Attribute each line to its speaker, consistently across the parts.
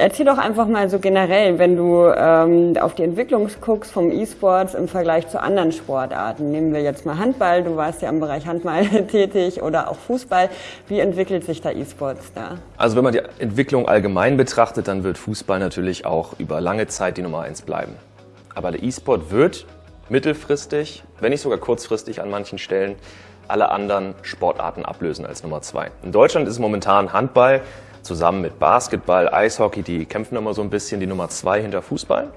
Speaker 1: Erzähl doch einfach mal so generell, wenn du ähm, auf die Entwicklung guckst vom E-Sports im Vergleich zu anderen Sportarten. Nehmen wir jetzt mal Handball, du warst ja im Bereich Handball tätig oder auch Fußball. Wie entwickelt sich da E-Sports da?
Speaker 2: Also wenn man die Entwicklung allgemein betrachtet, dann wird Fußball natürlich auch über lange Zeit die Nummer eins bleiben. Aber der E-Sport wird mittelfristig, wenn nicht sogar kurzfristig an manchen Stellen, alle anderen Sportarten ablösen als Nummer zwei. In Deutschland ist momentan Handball zusammen mit Basketball, Eishockey, die kämpfen immer so ein bisschen die Nummer zwei hinter Fußball.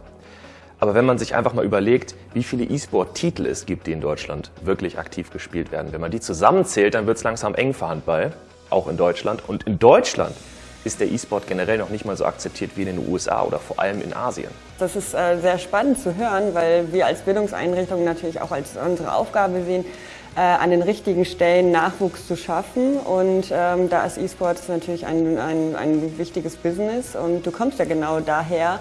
Speaker 2: Aber wenn man sich einfach mal überlegt, wie viele E-Sport-Titel es gibt, die in Deutschland wirklich aktiv gespielt werden, wenn man die zusammenzählt, dann wird es langsam eng für Handball, auch in Deutschland. Und in Deutschland ist der E-Sport generell noch nicht mal so akzeptiert wie in den USA oder vor allem in Asien.
Speaker 1: Das ist äh, sehr spannend zu hören, weil wir als Bildungseinrichtung natürlich auch als unsere Aufgabe sehen, äh, an den richtigen Stellen Nachwuchs zu schaffen. Und ähm, da ist E-Sports natürlich ein, ein, ein wichtiges Business und du kommst ja genau daher.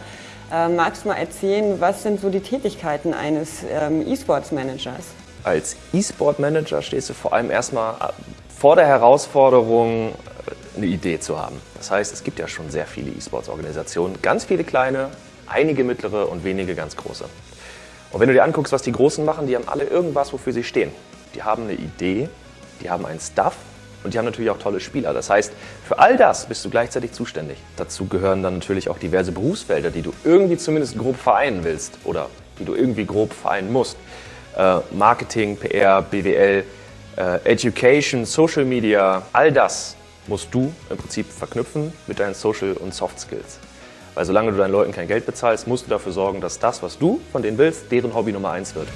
Speaker 1: Äh, magst du mal erzählen, was sind so die Tätigkeiten eines ähm, E-Sports-Managers?
Speaker 2: Als E-Sport-Manager stehst du vor allem erstmal äh, vor der Herausforderung, eine Idee zu haben. Das heißt, es gibt ja schon sehr viele E-Sports-Organisationen, ganz viele kleine, einige mittlere und wenige ganz große. Und wenn du dir anguckst, was die Großen machen, die haben alle irgendwas, wofür sie stehen. Die haben eine Idee, die haben einen Stuff und die haben natürlich auch tolle Spieler. Das heißt, für all das bist du gleichzeitig zuständig. Dazu gehören dann natürlich auch diverse Berufsfelder, die du irgendwie zumindest grob vereinen willst oder die du irgendwie grob vereinen musst. Äh, Marketing, PR, BWL, äh, Education, Social Media, all das musst du im Prinzip verknüpfen mit deinen Social- und Soft Skills. Weil solange du deinen Leuten kein Geld bezahlst, musst du dafür sorgen, dass das, was du von denen willst, deren Hobby Nummer eins wird.